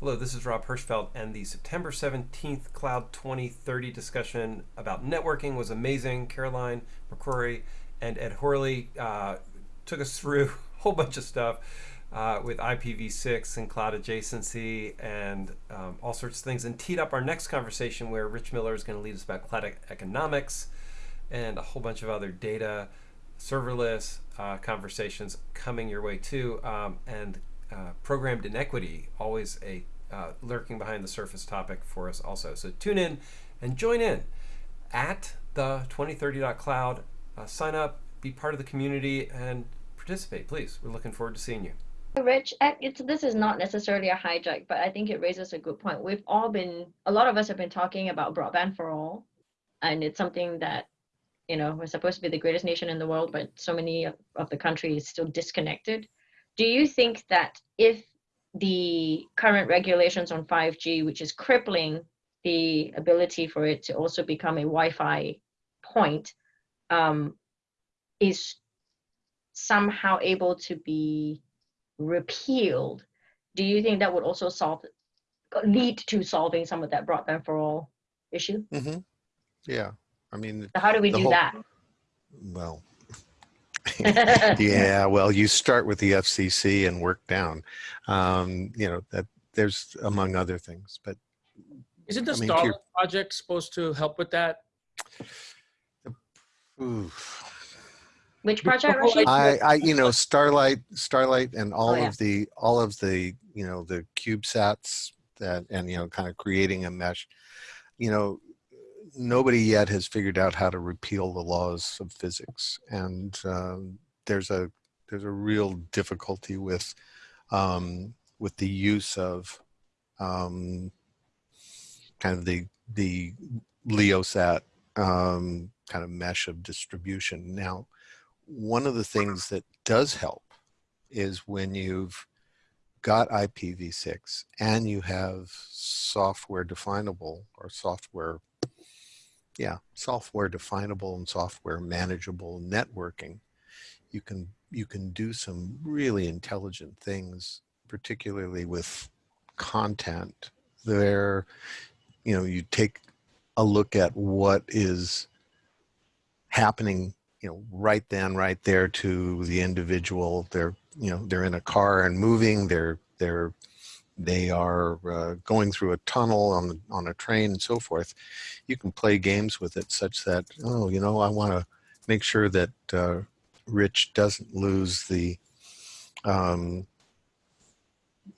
Hello, this is Rob Hirschfeld, and the September 17th Cloud 2030 discussion about networking was amazing. Caroline McCrory and Ed Horley uh, took us through a whole bunch of stuff uh, with IPv6 and cloud adjacency and um, all sorts of things, and teed up our next conversation where Rich Miller is going to lead us about cloud economics and a whole bunch of other data, serverless uh, conversations coming your way too. Um, and uh, programmed inequity, always a uh, lurking behind the surface topic for us also. So tune in and join in at the 2030.cloud. Uh, sign up, be part of the community, and participate, please. We're looking forward to seeing you. Rich, this is not necessarily a hijack, but I think it raises a good point. We've all been, a lot of us have been talking about broadband for all, and it's something that, you know, we're supposed to be the greatest nation in the world, but so many of, of the country is still disconnected do you think that if the current regulations on 5G, which is crippling the ability for it to also become a Wi-Fi point, um, is somehow able to be repealed, do you think that would also solve, lead to solving some of that broadband for all issue? Mm -hmm. Yeah, I mean, so how do we do whole, that? Well, yeah, well, you start with the FCC and work down. Um, you know that there's among other things, but isn't the I mean, Starlink project supposed to help with that? Oof. Which project? I, I, you know, Starlight, Starlight, and all oh, yeah. of the, all of the, you know, the CubeSats that, and you know, kind of creating a mesh. You know, nobody yet has figured out how to repeal the laws of physics, and um, there's a there's a real difficulty with um, with the use of um, kind of the the LeoSat um, kind of mesh of distribution. Now, one of the things that does help is when you've got IPv6 and you have software definable or software yeah, software definable and software manageable networking, you can you can do some really intelligent things, particularly with content. There, you know, you take a look at what is happening, you know, right then, right there to the individual. They're, you know, they're in a car and moving. They're they're they are uh, going through a tunnel on, on a train and so forth, you can play games with it such that, oh, you know, I want to make sure that uh, Rich doesn't lose the, um,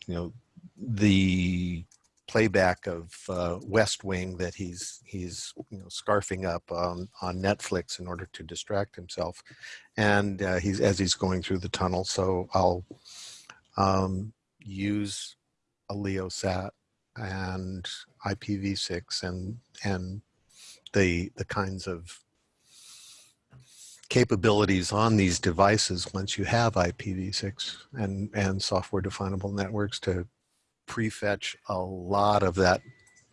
you know, the playback of uh, West Wing that he's he's you know scarfing up on on Netflix in order to distract himself, and uh, he's as he's going through the tunnel. So I'll um, use a LeoSat and IPv6 and and the the kinds of capabilities on these devices once you have IPv6 and and software definable networks to prefetch a lot of that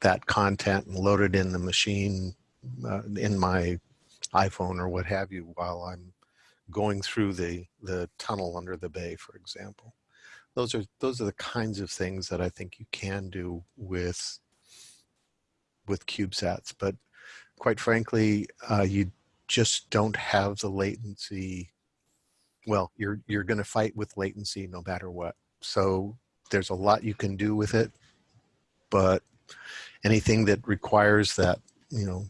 that content and load it in the machine uh, in my iPhone or what have you while I'm going through the the tunnel under the bay for example those are those are the kinds of things that I think you can do with with CubeSats. But quite frankly, uh, you just don't have the latency. Well, you're you're going to fight with latency no matter what. So there's a lot you can do with it, but anything that requires that you know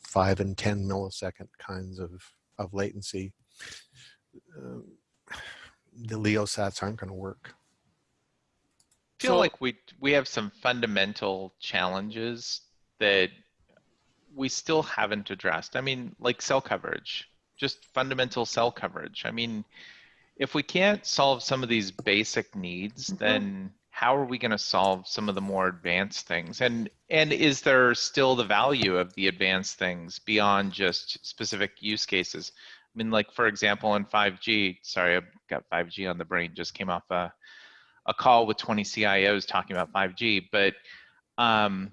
five and ten millisecond kinds of of latency. Uh, the LeoSats aren't going to work. I feel so, like we we have some fundamental challenges that we still haven't addressed. I mean, like cell coverage, just fundamental cell coverage. I mean, if we can't solve some of these basic needs, mm -hmm. then how are we going to solve some of the more advanced things? And and is there still the value of the advanced things beyond just specific use cases? I mean, like for example, in 5G, sorry, I've got 5G on the brain, just came off a, a call with 20 CIOs talking about 5G, but um,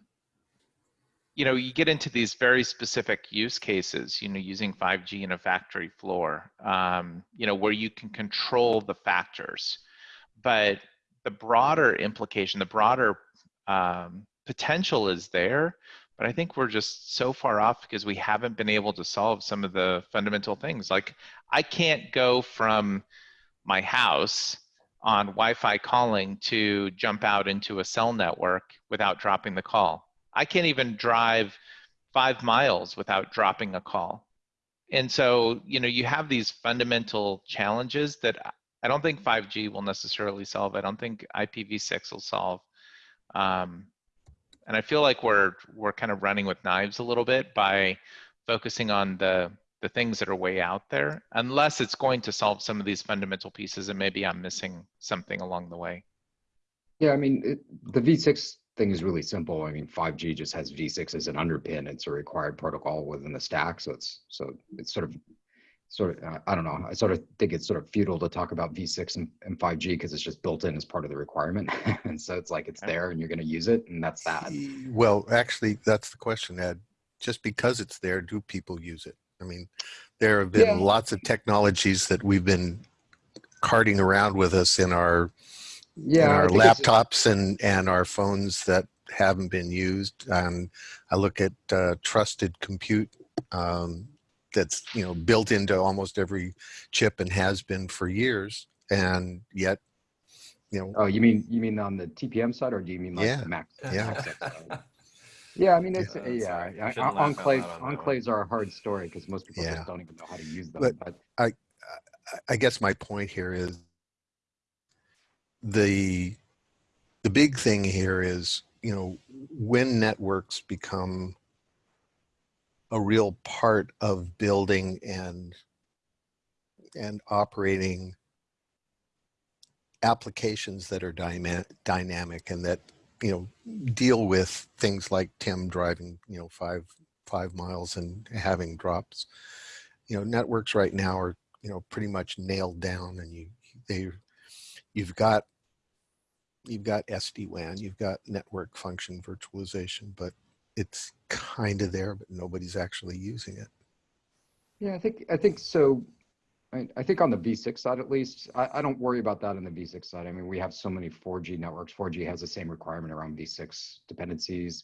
you know, you get into these very specific use cases, you know, using 5G in a factory floor, um, you know, where you can control the factors. But the broader implication, the broader um, potential is there, but I think we're just so far off because we haven't been able to solve some of the fundamental things. Like I can't go from my house on Wi-Fi calling to jump out into a cell network without dropping the call. I can't even drive five miles without dropping a call. And so, you know, you have these fundamental challenges that I don't think 5G will necessarily solve. I don't think IPv6 will solve. Um, and I feel like we're we're kind of running with knives a little bit by focusing on the the things that are way out there, unless it's going to solve some of these fundamental pieces, and maybe I'm missing something along the way. Yeah, I mean, it, the V6 thing is really simple. I mean, 5G just has V6 as an underpin. It's a required protocol within the stack, so it's so it's sort of sort of uh, I don't know. I sort of think it's sort of futile to talk about V6 and, and 5G because it's just built in as part of the requirement, and so it's like it's there and you're going to use it, and that's that. Well, actually, that's the question, Ed. Just because it's there, do people use it? I mean, there have been Yeah. lots of technologies that we've been carting around with us in our Yeah, I our laptops and and our phones that haven't been used. And I look at uh, trusted compute um, that's you know built into almost every chip and has been for years, and yet you know Oh, you mean you mean on the TPM side, or do you mean like Yeah, the Mac? yeah. Yeah, I mean it's uh, Yeah, yeah. yeah, Shouldn't laugh out enclaves loud on that one. enclaves are a hard story because most people Yeah. just don't even know how to use them. But- But, I- I guess my point here is the the big thing here is you know when networks become a real part of building and and operating applications that are dynamic and that you know deal with things like Tim driving you know five five miles and having drops. You know networks right now are you know pretty much nailed down and you they you've got you've got SD-WAN you've got network function virtualization but it's kind of there but nobody's actually using it yeah, I think I think so. I, I think on the V6 side at least, I, I don't worry about that on the V6 side. I mean, we have so many 4G networks. 4G has the same requirement around V6 dependencies.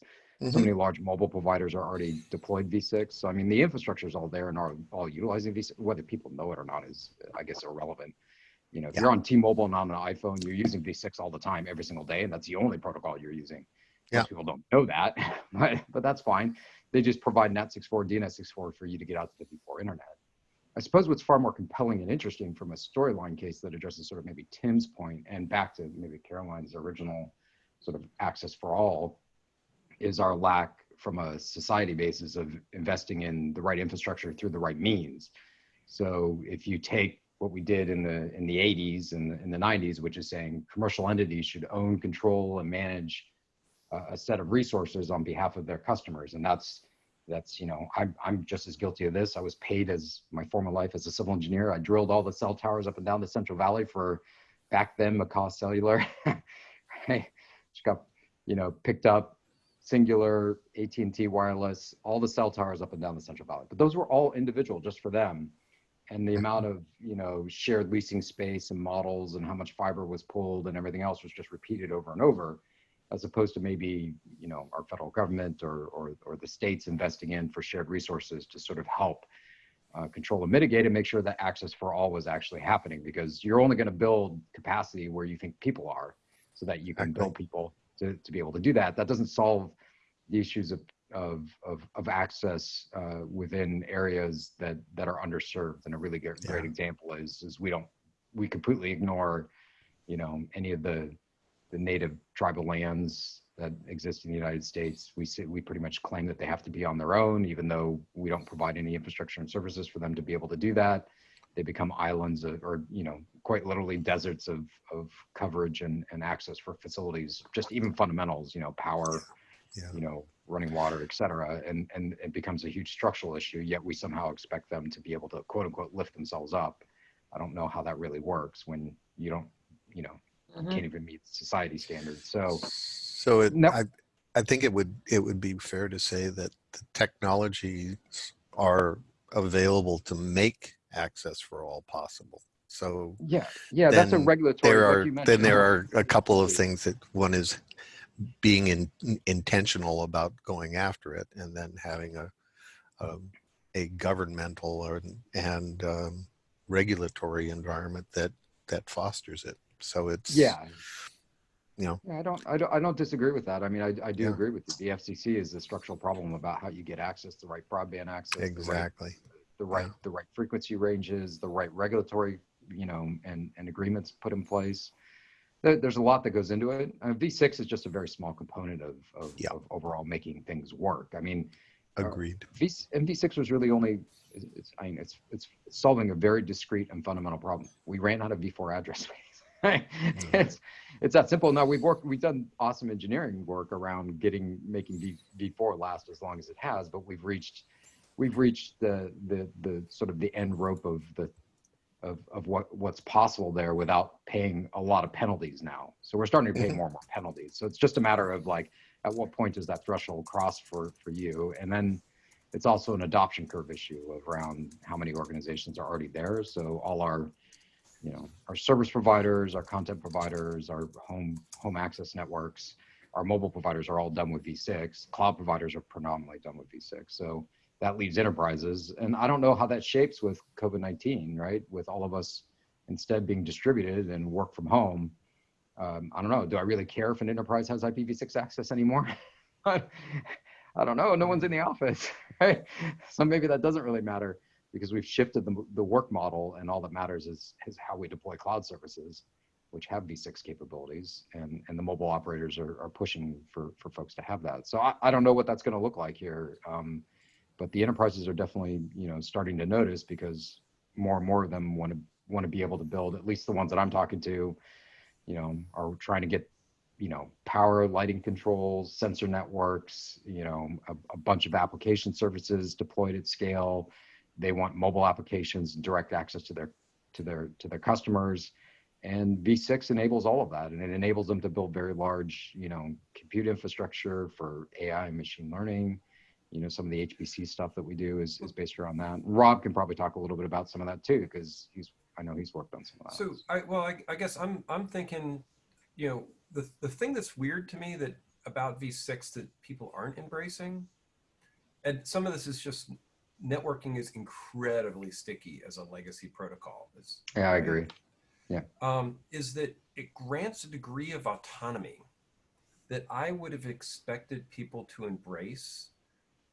So Mhm. many large mobile providers are already deployed V6. So I mean, the infrastructure is all there and are all utilizing V6. Whether people know it or not is, I guess, irrelevant. You know, if Yeah. you're on T-Mobile and on an iPhone, you're using V6 all the time, every single day, and that's the only protocol you're using. Yeah. Most people don't know that, but, but that's fine. They just provide NAT64, DNS64 for you to get out to the V4 internet. I suppose what's far more compelling and interesting from a storyline case that addresses sort of maybe Tim's point and back to maybe Caroline's original sort of access for all is our lack from a society basis of investing in the right infrastructure through the right means. So if you take what we did in the in the 80s and in the 90s, which is saying commercial entities should own, control, and manage a set of resources on behalf of their customers, and that's that's you know I'm I'm just as guilty of this. I was paid as my former life as a civil engineer. I drilled all the cell towers up and down the Central Valley for back then McCaw Cellular, right? Which got you know picked up Cingular AT&T wireless, all the cell towers up and down the Central Valley. But those were all individual just for them. And the amount of, you know, shared leasing space and models and how much fiber was pulled and everything else was just repeated over and over, as opposed to maybe, you know, our federal government or, or, or the states investing in for shared resources to sort of help uh, control and mitigate and make sure that access for all was actually happening because you're only going to build capacity where you think people are so that you can Exactly. build people to, to be able to do that. That doesn't solve the issues of of of, of access uh, within areas that that are underserved. And a really great, great example is is we don't we completely ignore, you know, any of the the native tribal lands that exist in the United States. We say, we pretty much claim that they have to be on their own, even though we don't provide any infrastructure and services for them to be able to do that. They become islands of, or you know, quite literally deserts of of coverage and and access for facilities, just even fundamentals, you know, power, Yeah. you know, running water, et cetera. And, and it becomes a huge structural issue, yet we somehow expect them to be able to quote unquote lift themselves up. I don't know how that really works when you don't, you know, Mhm. can't even meet society standards. So So it, No. I, I think it would it would be fair to say that the technologies are available to make access for all possible. So yeah, yeah, that's a regulatory. there are then there are a couple of things that one is being in, intentional about going after it and then having a, a, a governmental or, and um, regulatory environment that, that fosters it. So it's, Yeah. you know, Yeah, I don't, I don't, I don't disagree with that. I mean, I, I do Yeah. agree with you. The FCC is a structural problem about how you get access, the right broadband access, the right, exactly. the right, Yeah. the right frequency ranges, the right regulatory, you know, and, and agreements put in place. There, there's a lot that goes into it. Uh, V6 is just a very small component of, of, Yeah. of overall making things work. I mean, uh, Agreed. V and V6 was really only it's, it's I mean it's it's solving a very discrete and fundamental problem. We ran out of V4 address space. Right? It's it's that simple. Now we've worked we've done awesome engineering work around getting making V V4 last as long as it has, but we've reached we've reached the the the sort of the end rope of the of, of what what's possible there without paying a lot of penalties now. So we're starting to pay Mhm. more and more penalties. So it's just a matter of like at what point does that threshold cross for for you and then it's also an adoption curve issue around how many organizations are already there so all our you know our service providers our content providers our home home access networks our mobile providers are all done with v6 cloud providers are predominantly done with v6 so that leaves enterprises and i don't know how that shapes with covid-19 right with all of us instead being distributed and work from home um, I don't know. Do I really care if an enterprise has IPv6 access anymore? I don't know. No one's in the office, right? So maybe that doesn't really matter because we've shifted the, the work model and all that matters is, is how we deploy cloud services, which have V6 capabilities and, and the mobile operators are, are pushing for, for folks to have that. So I, I don't know what that's going to look like here. Um, but the enterprises are definitely, you know, starting to notice because more and more of them want to want to be able to build, at least the ones that I'm talking to, you know, are trying to get, you know, power, lighting controls, sensor networks, you know, a, a bunch of application services deployed at scale. They want mobile applications, and direct access to their to their to their customers. And V6 enables all of that, and it enables them to build very large, you know, compute infrastructure for AI and machine learning. You know, some of the HPC stuff that we do is, is based around that. Rob can probably talk a little bit about some of that too, because he's I know he's worked on some of that. So I well, I, I guess I'm I'm thinking, you know, the the thing that's weird to me that about V6 that people aren't embracing, and some of this is just networking is incredibly sticky as a legacy protocol. It's, yeah, I agree. um, is that it grants a degree of autonomy that I would have expected people to embrace.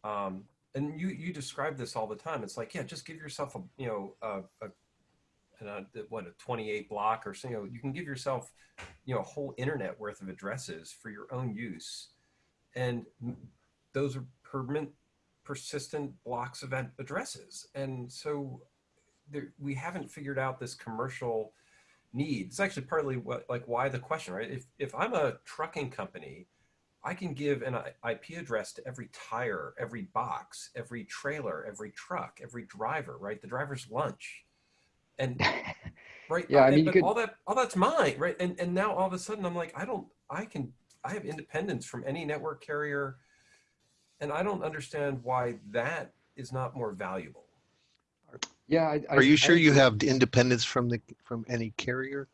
Um, and you you describe this all the time. It's like, yeah, just give yourself a you know a, a, an, uh what a 28 block or so. You know, you can give yourself you know a whole internet worth of addresses for your own use, and those are permanent, persistent blocks event addresses. And so there, we haven't figured out this commercial need. It's actually partly what like why the question, right? If if I'm a trucking company, I can give an IP address to every tire, every box, every trailer, every truck, every driver, right? The driver's lunch, and right, Yeah, I mean, could- all that all that's mine, right? And and now all of a sudden I'm like, I don't, I can, I have independence from any network carrier, and I don't understand why that is not more valuable. Yeah. I, I- Are you I sure you have independence from the, from any carrier?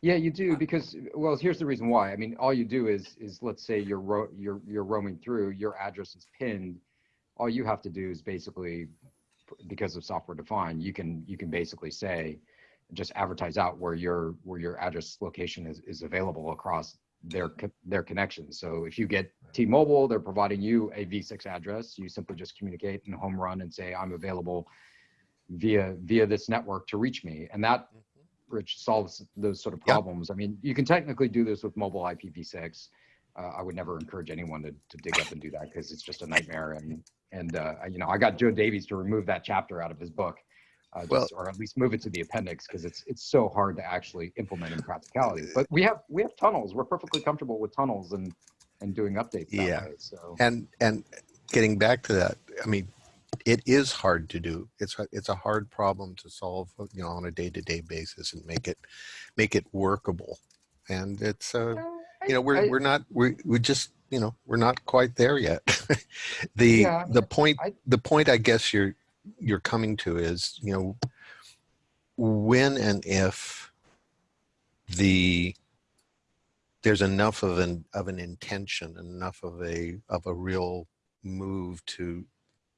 Yeah, you do because well, here's the reason why. I mean, all you do is is let's say you're ro- you're you're roaming through, your address is pinned. All you have to do is basically because of software defined, you can you can basically say just advertise out where your where your address location is is available across their co- their connections. So if you get T-Mobile, they're providing you a V6 address. You simply just communicate and home run and say I'm available via via this network to reach me, and that which solves those sort of Yeah. problems. I mean, you can technically do this with mobile IPv6. Uh, I would never encourage anyone to, to dig up and do that because it's just a nightmare. And and uh, you know, I got Joe Davies to remove that chapter out of his book, uh, just, Well- or at least move it to the appendix because it's it's so hard to actually implement in practicality. But we have we have tunnels. We're perfectly comfortable with tunnels and and doing updates that Yeah. way. So And, and getting back to that, I mean, it is hard to do. It's, a- it's a hard problem to solve, you know, on a day-to-day basis and make it, make it workable. And it's, uh, you know, we're, I- we're not, we, we just, you know, we're not quite there yet. the, Yeah, the point, I- the point I guess you're, you're coming to is, you know, when and if the there's enough of an of an intention, enough of a of a real move to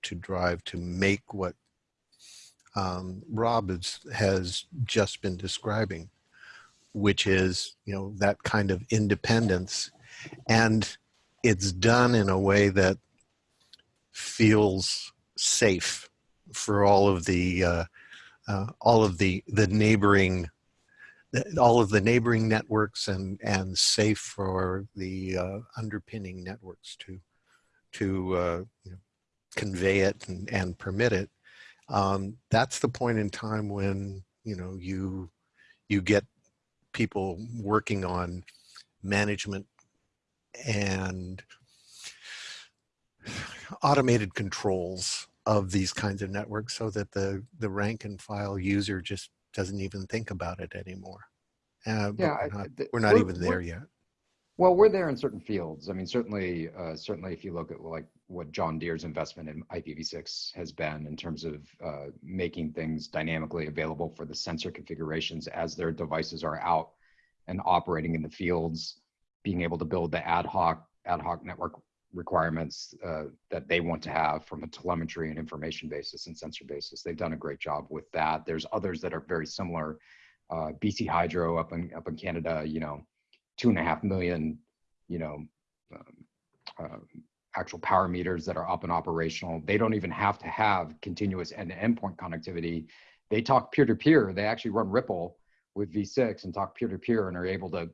to drive to make what um, Rob is, has just been describing, which is you know that kind of independence, and it's done in a way that feels safe for all of the uh, uh, all of the the neighboring all of the neighboring networks and and safe for the uh, underpinning networks to to uh, you know, convey it and, and permit it. Um, that's the point in time when you know you you get people working on management and automated controls of these kinds of networks so that the the rank and file user just doesn't even think about it anymore. Uh, yeah, we're not, we're not we're, even there yet. Well, we're there in certain fields. I mean, certainly, uh, certainly, if you look at like what John Deere's investment in IPv6 has been in terms of uh, making things dynamically available for the sensor configurations as their devices are out and operating in the fields, being able to build the ad hoc ad hoc network requirements uh, that they want to have from a telemetry and information basis and sensor basis. They've done a great job with that. There's others that are very similar. Uh, BC Hydro up in up in Canada, you know, two and a half million, you know, um, uh, actual power meters that are up and operational. They don't even have to have continuous end-to-end point connectivity. They talk peer-to-peer. They actually run RPL with V6 and talk peer-to-peer and are able to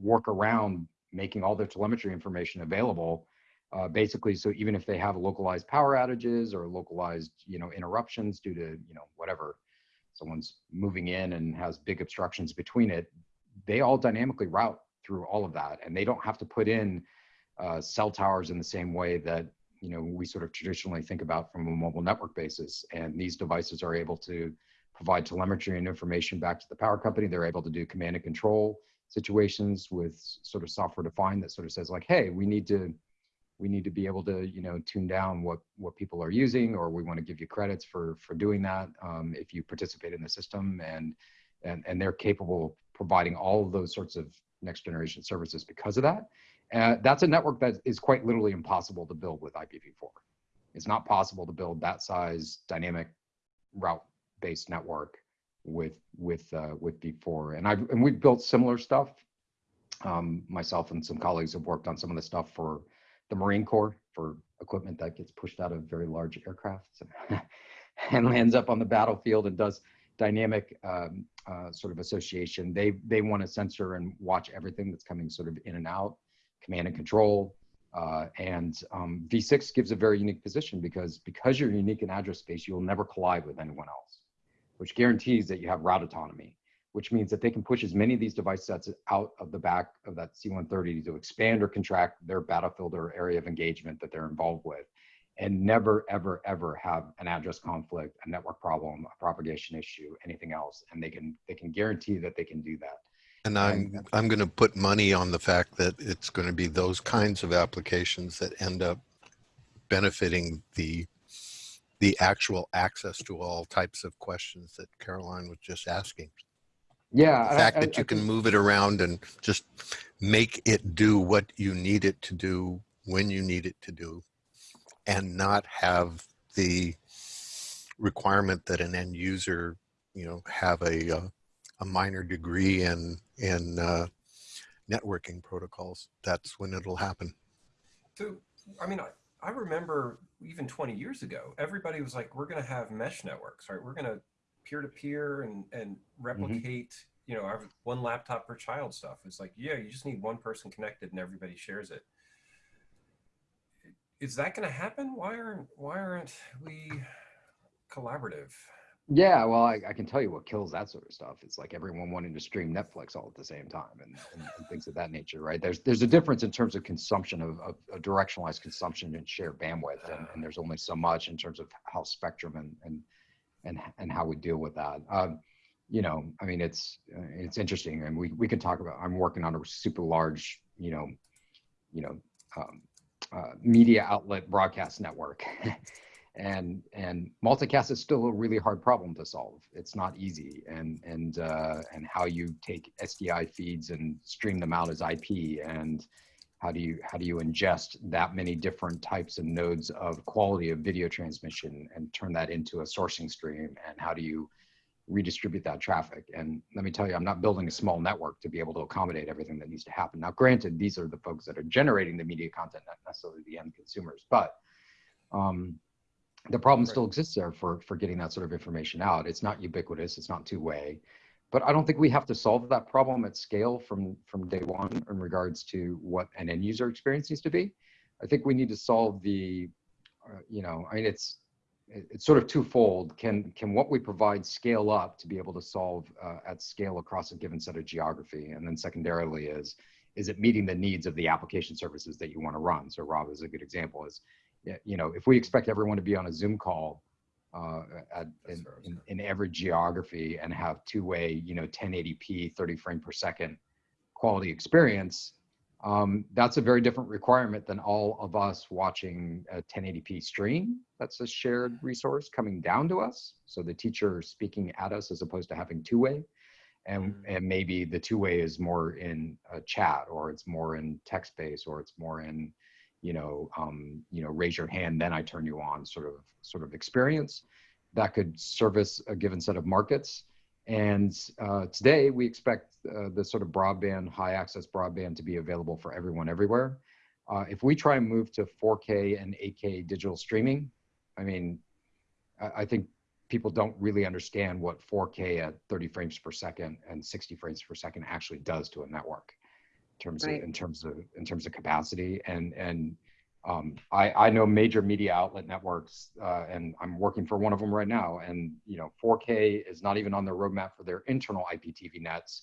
work around making all their telemetry information available. Uh, basically, so even if they have localized power outages or localized, you know, interruptions due to, you know, whatever, someone's moving in and has big obstructions between it, they all dynamically route through all of that, and they don't have to put in uh, cell towers in the same way that you know we sort of traditionally think about from a mobile network basis. And these devices are able to provide telemetry and information back to the power company. They're able to do command and control situations with sort of software defined that sort of says like, hey, we need to we need to be able to you know tune down what what people are using or we want to give you credits for for doing that um, if you participate in the system and and and they're capable of providing all of those sorts of next generation services because of that. Uh, that's a network that is quite literally impossible to build with ipv4 it's not possible to build that size dynamic route based network with with uh, with v4 and i and we've built similar stuff um, myself and some colleagues have worked on some of the stuff for the Marine Corps for equipment that gets pushed out of very large aircraft and lands up on the battlefield and does dynamic um, uh, sort of association. They they want to censor and watch everything that's coming sort of in and out, command and control. Uh, and um, V6 gives a very unique position because because you're unique in address space, you'll never collide with anyone else, which guarantees that you have route autonomy which means that they can push as many of these device sets out of the back of that C-130 to expand or contract their battlefield or area of engagement that they're involved with and never, ever, ever have an address conflict, a network problem, a propagation issue, anything else. And they can they can guarantee that they can do that. And I'm I'm going to put money on the fact that it's going to be those kinds of applications that end up benefiting the the actual access to all types of questions that Caroline was just asking. Yeah. The fact I, that I, you can move it around and just make it do what you need it to do when you need it to do and not have the requirement that an end user, you know, have a, uh, a minor degree in, in uh, networking protocols. That's when it'll happen. So, I mean, I, remember even 20 years ago, everybody was like, we're going to have mesh networks, right? We're going to peer to peer and and Mm-hmm. replicate you know our one laptop per child stuff it's like yeah you just need one person connected and everybody shares it is that going to happen why aren't why aren't we collaborative Yeah, well, I, I can tell you what kills that sort of stuff. It's like everyone wanting to stream Netflix all at the same time and, and, and things of that nature, right? There's there's a difference in terms of consumption of, of, directionalized consumption and shared bandwidth, and, and there's only so much in terms of how spectrum and and and and how we deal with that. Um, you know, I mean, it's uh, it's interesting, and we we can talk about. I'm working on a super large, you know, you know, um, uh, media outlet broadcast network, and and multicast is still a really hard problem to solve. It's not easy, and and uh, and how you take SDI feeds and stream them out as IP, and how do you how do you ingest that many different types and nodes of quality of video transmission and turn that into a sourcing stream, and how do you redistribute that traffic? And let me tell you, I'm not building a small network to be able to accommodate everything that needs to happen. Now, granted, these are the folks that are generating the media content, not necessarily the end consumers, but um, the problem Right. still exists there for for getting that sort of information out. It's not ubiquitous. It's not two way, but I don't think we have to solve that problem at scale from from day one in regards to what an end user experience needs to be. I think we need to solve the, uh, you know, I mean, it's it's sort of twofold. Can can what we provide scale up to be able to solve uh, at scale across a given set of geography, and then secondarily is is it meeting the needs of the application services that you want to run? So Rob is a good example. Is you know, if we expect everyone to be on a Zoom call uh, at, in, where I was in, in every geography and have two-way, you know, 1080p, 30 frame per second quality experience, um, that's a very different requirement than all of us watching a 1080p stream. That's a shared resource coming down to us. So the teacher speaking at us as opposed to having two-way. And, Mhm. and maybe the two-way is more in a chat or it's more in text-based or it's more in you know, um, you know, raise your hand, then I turn you on sort of sort of experience that could service a given set of markets. And uh, today we expect uh, the sort of broadband, high access broadband to be available for everyone everywhere. Uh, if we try and move to 4K and 8K digital streaming, I mean, I, I think people don't really understand what 4K at 30 frames per second and 60 frames per second actually does to a network terms Right. of in terms of in terms of capacity and and um, I, I know major media outlet networks uh, and I'm working for one of them right now and you know 4K is not even on their roadmap for their internal IPTV nets.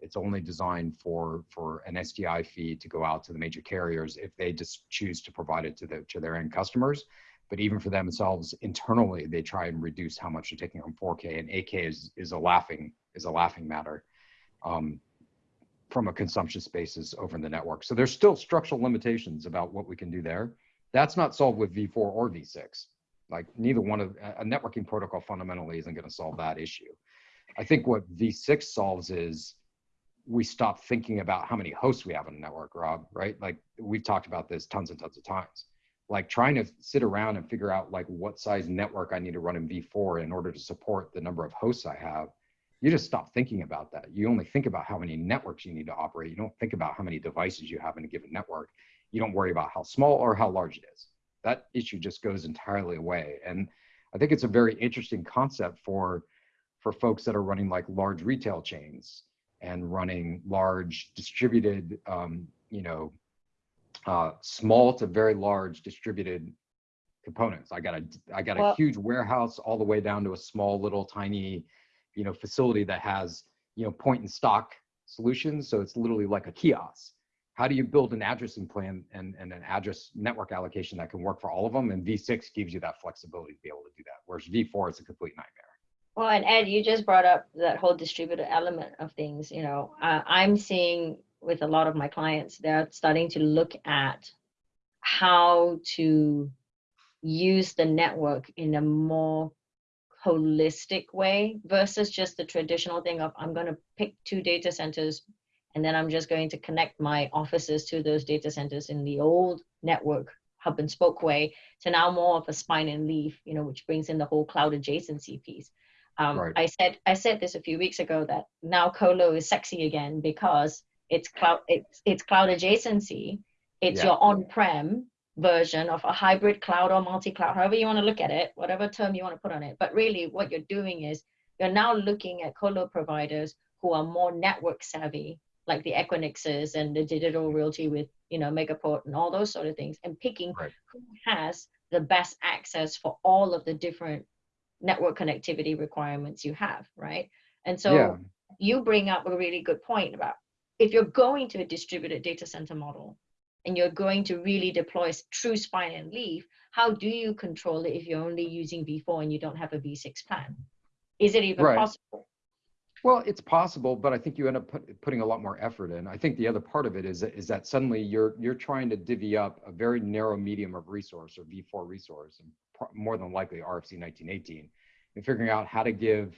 It's only designed for for an SDI feed to go out to the major carriers if they just choose to provide it to the to their end customers. But even for themselves internally they try and reduce how much they're taking on 4K and 8K is is a laughing is a laughing matter. Um, from a consumption basis over in the network. So there's still structural limitations about what we can do there. That's not solved with V4 or V6. Like neither one of a a networking protocol fundamentally isn't going to solve that issue. I think what V6 solves is we stop thinking about how many hosts we have on a network, Rob, right? Like we've talked about this tons and tons of times. Like trying to sit around and figure out like what size network I need to run in V4 in order to support the number of hosts I have you just stop thinking about that. You only think about how many networks you need to operate. You don't think about how many devices you have in a given network. You don't worry about how small or how large it is. That issue just goes entirely away. And I think it's a very interesting concept for for folks that are running like large retail chains and running large distributed, um, you know, uh, small to very large distributed components. I got a I got a huge warehouse all the way down to a small little tiny you know facility that has you know point and stock solutions. So it's literally like a kiosk. How do you build an addressing plan and, and an address network allocation that can work for all of them? And v6 gives you that flexibility to be able to do that whereas v4 is a complete nightmare. Well, and Ed, you just brought up that whole distributed element of things. You know, uh, I'm seeing with a lot of my clients, they're starting to look at how to use the network in a more holistic way versus just the traditional thing of I'm going to pick two data centers and then I'm just going to connect my offices to those data centers in the old network hub and spoke way to now more of a spine and leaf, you know, which brings in the whole cloud adjacency piece. Um, Right. I said I said this a few weeks ago that now colo is sexy again because it's cloud it's it's cloud adjacency. It's Yeah. your on-prem version of a hybrid cloud or multi-cloud, however you want to look at it, whatever term you want to put on it. But really, what you're doing is you're now looking at colo providers who are more network savvy, like the Equinixes and the digital realty with you know Megaport and all those sort of things, and picking Right. who has the best access for all of the different network connectivity requirements you have, right? And so yeah you bring up a really good point about if you're going to a distributed data center model and you're going to really deploy true spine and leaf, how do you control it if you're only using V4 and you don't have a V6 plan? Is it even Right. possible? Well, it's possible, but I think you end up put, putting a lot more effort in. I think the other part of it is that, is that suddenly you're you're trying to divvy up a very narrow medium of resource or V4 resource, and more than likely RFC 1918, and figuring out how to give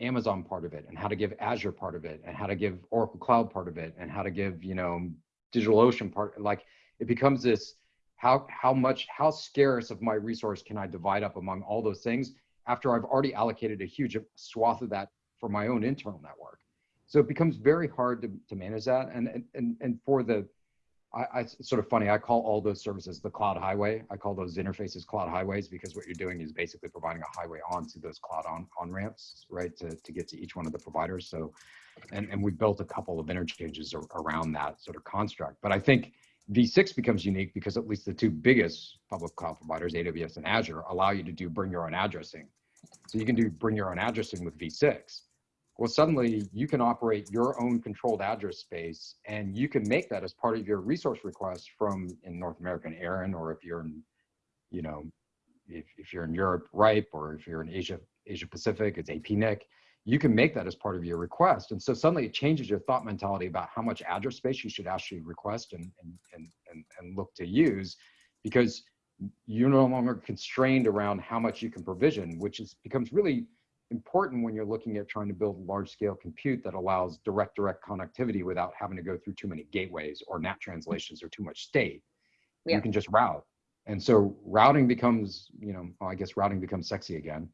Amazon part of it, and how to give Azure part of it, and how to give Oracle Cloud part of it, and how to give you know DigitalOcean part. Like it becomes this how how much how scarce of my resource can I divide up among all those things after I've already allocated a huge swath of that for my own internal network. So it becomes very hard to, to manage that. And, and, and for the, I, I, it's sort of funny, I call all those services the cloud highway. I call those interfaces cloud highways because what you're doing is basically providing a highway onto those cloud on, on ramps, right, to, to get to each one of the providers. So, and, and we built a couple of interchanges around that sort of construct. But I think V6 becomes unique because at least the two biggest public cloud providers, AWS and Azure, allow you to do bring your own addressing. So you can do bring your own addressing with V6 well, suddenly you can operate your own controlled address space and you can make that as part of your resource request from in North American ARIN, or if you're in, you know, if, if you're in Europe, RIPE, or if you're in Asia, Asia Pacific, it's APNIC, you can make that as part of your request. And so suddenly it changes your thought mentality about how much address space you should actually request and, and, and, and, and look to use because you're no longer constrained around how much you can provision, which is becomes really important when you're looking at trying to build large scale compute that allows direct direct connectivity without having to go through too many gateways or NAT translations or too much state. Yeah. You can just route. And so routing becomes, you know, well, I guess routing becomes sexy again.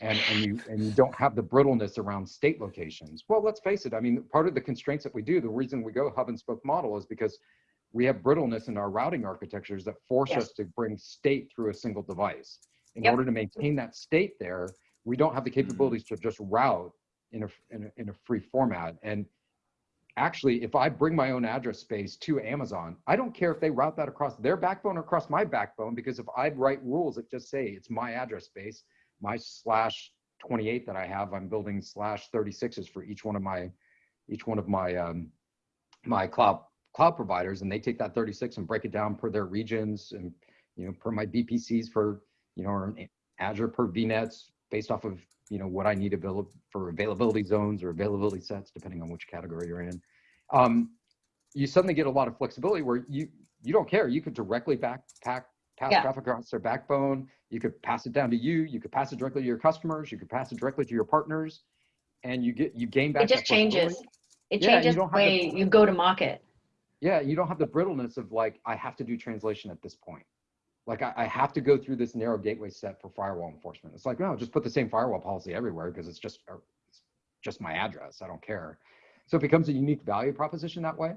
And, and you and you don't have the brittleness around state locations. Well, let's face it. I mean, part of the constraints that we do, the reason we go hub and spoke model is because we have brittleness in our routing architectures that force yes. us to bring state through a single device. In yep. order to maintain that state there, we don't have the mm-hmm. capabilities to just route in a, in a, in a free format. And actually, if I bring my own address space to Amazon, I don't care if they route that across their backbone or across my backbone, because if I write rules that just say it's my address space, my slash 28 that I have, I'm building slash 36s for each one of my, each one of my, um, my cloud cloud providers, and they take that 36 and break it down per their regions and, you know, per my VPCs for, you know, or Azure per VNets, based off of you know what I need avail for availability zones or availability sets, depending on which category you're in. Um, you suddenly get a lot of flexibility where you you don't care. You could directly back pack pass yeah. traffic across their backbone. You could pass it down to you. You could pass it directly to your customers. You could pass it directly to your partners, and you get you gain back. It just changes. It yeah, changes the way the, you go to market. Yeah, you don't have the brittleness of like I have to do translation at this point like I, I, have to go through this narrow gateway set for firewall enforcement. It's like, no, just put the same firewall policy everywhere because it's just it's just my address. I don't care. So it becomes a unique value proposition that way.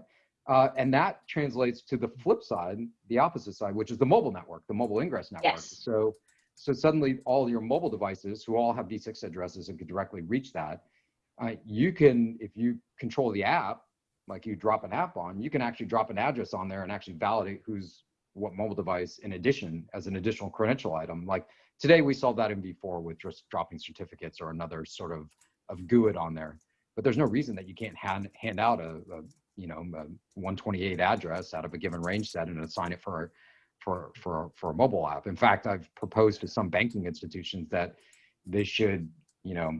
Uh, and that translates to the flip side, the opposite side, which is the mobile network, the mobile ingress network. Yes. So, so suddenly all your mobile devices who all have V6 addresses and can directly reach that, uh, you can, if you control the app, like you drop an app on, you can actually drop an address on there and actually validate who's what mobile device in addition as an additional credential item. Like today we solved that in V4 with just dropping certificates or another sort of, of GUID on there. But there's no reason that you can't hand, hand out a, a you know, a 128 address out of a given range set and assign it for, for, for, for a mobile app. In fact, I've proposed to some banking institutions that they should, you know,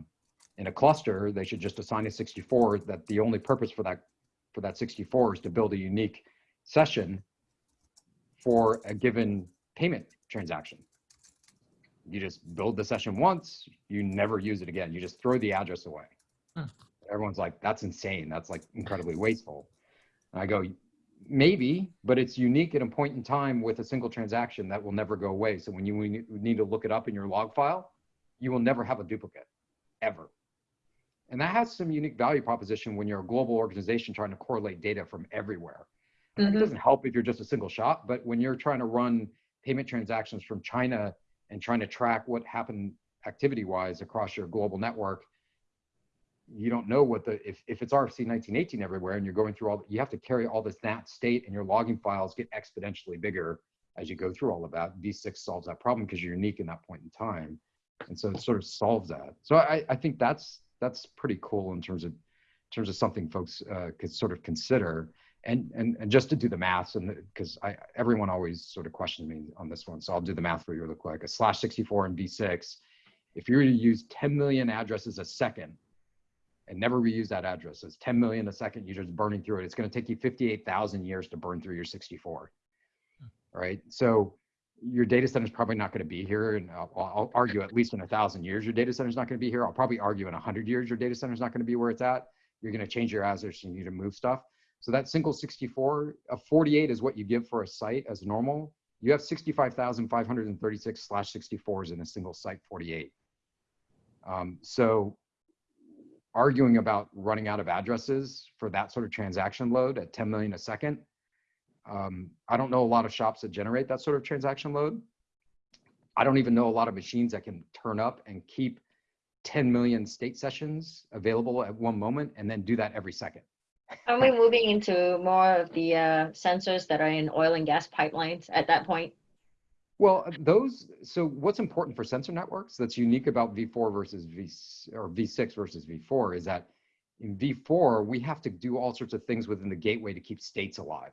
in a cluster, they should just assign a 64 that the only purpose for that for that 64 is to build a unique session for a given payment transaction. You just build the session once, you never use it again. You just throw the address away. Huh. Everyone's like, that's insane. That's like incredibly wasteful. And I go, maybe, but it's unique at a point in time with a single transaction that will never go away. So when you need to look it up in your log file, you will never have a duplicate, ever. And that has some unique value proposition when you're a global organization trying to correlate data from everywhere. Mm-hmm. It doesn't help if you're just a single shop, but when you're trying to run payment transactions from China and trying to track what happened activity wise across your global network, you don't know what the if, if it's RFC 1918 everywhere and you're going through all you have to carry all this NAT state and your logging files get exponentially bigger as you go through all of that. V6 solves that problem because you're unique in that point in time. And so it sort of solves that. So I, I think that's that's pretty cool in terms of in terms of something folks uh, could sort of consider and and and just to do the math and because everyone always sort of questions me on this one so i'll do the math for you real quick a slash 64 and v6 if you were to use 10 million addresses a second and never reuse that address. So it's 10 million a second. You're just burning through it. It's going to take you 58,000 years to burn through your 64. Right. So your data center is probably not going to be here. And I'll, I'll argue at least in a thousand years, your data center is not going to be here. I'll probably argue in a hundred years, your data center is not going to be where it's at. You're going to change your address. You need to move stuff. So that single 64, a 48 is what you give for a site as normal. You have 65,536 slash 64s in a single site 48. Um, so arguing about running out of addresses for that sort of transaction load at 10 million a second. Um, I don't know a lot of shops that generate that sort of transaction load. I don't even know a lot of machines that can turn up and keep 10 million state sessions available at one moment and then do that every second. Are we moving into more of the uh, sensors that are in oil and gas pipelines at that point? Well, those, so what's important for sensor networks that's unique about V4 versus V or V6 versus V4 is that in V4, we have to do all sorts of things within the gateway to keep states alive.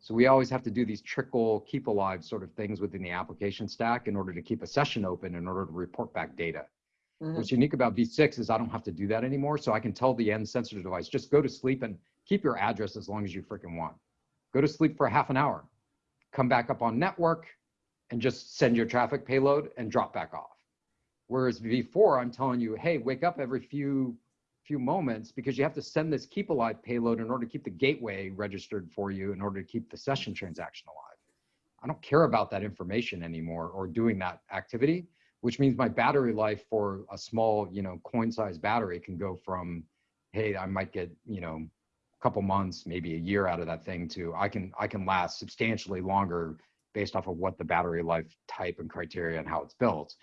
So we always have to do these trickle, keep alive sort of things within the application stack in order to keep a session open in order to report back data. Mhm. What's unique about V6 is I don't have to do that anymore. So I can tell the end sensor device, just go to sleep and keep your address as long as you freaking want. Go to sleep for a half an hour, come back up on network and just send your traffic payload and drop back off. Whereas V4, I'm telling you, hey, wake up every few few moments because you have to send this keep alive payload in order to keep the gateway registered for you in order to keep the session transaction alive. I don't care about that information anymore or doing that activity, which means my battery life for a small, you know, coin size battery can go from, hey, I might get, you know, a couple months, maybe a year out of that thing to I can I can last substantially longer based off of what the battery life type and criteria and how it's built.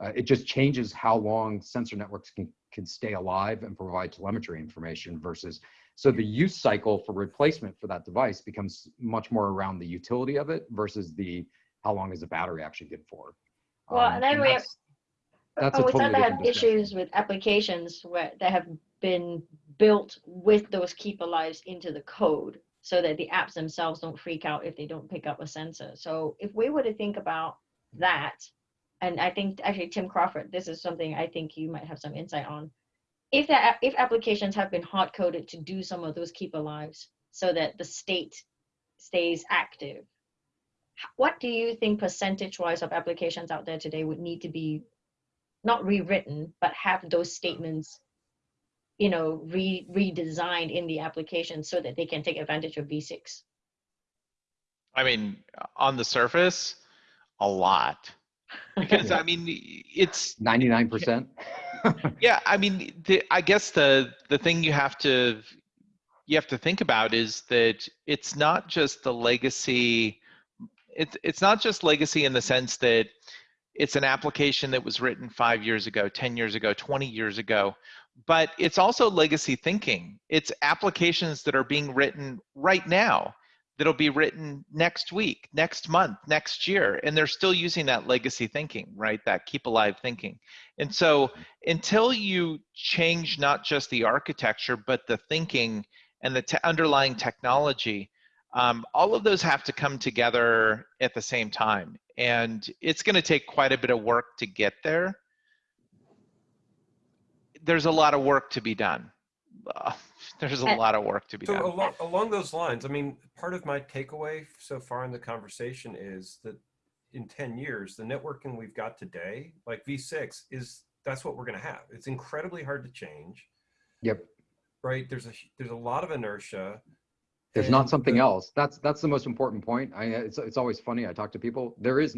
Uh, it just changes how long sensor networks can, can stay alive and provide telemetry information versus, so the use cycle for replacement for that device becomes much more around the utility of it versus the, how long is the battery actually good for? Well, Um, and then we have, that's, that's oh, we totally to have issues with applications where that have been built with those keep alives into the code so that the apps themselves don't freak out if they don't pick up a sensor. So if we were to think about that, and I think actually Tim Crawford, this is something I think you might have some insight on. If that if applications have been hard coded to do some of those keep alives so that the state stays active, what do you think percentage wise of applications out there today would need to be not rewritten, but have those statements, you know, re redesigned in the application so that they can take advantage of V6? I mean, on the surface, a lot. Because Yeah. I mean, it's 99%. yeah. I mean, the, I guess the the thing you have to you have to think about is that it's not just the legacy. It's it's not just legacy in the sense that it's an application that was written five years ago, 10 years ago, 20 years ago, but it's also legacy thinking. It's applications that are being written right now that'll be written next week, next month, next year, and they're still using that legacy thinking, right? That keep alive thinking. And so until you change not just the architecture, but the thinking and the te- underlying technology, um, all of those have to come together at the same time. And it's going to take quite a bit of work to get there. There's a lot of work to be done. Uh, there's a lot of work to be So done. along, along those lines, I mean, part of my takeaway so far in the conversation is that in 10 years, the networking we've got today, like V6, is that's what we're going to have. It's incredibly hard to change, Yep. right? There's a there's a lot of inertia. There's not something the- else. That's that's the most important point. I it's it's always funny. I talk to people. There is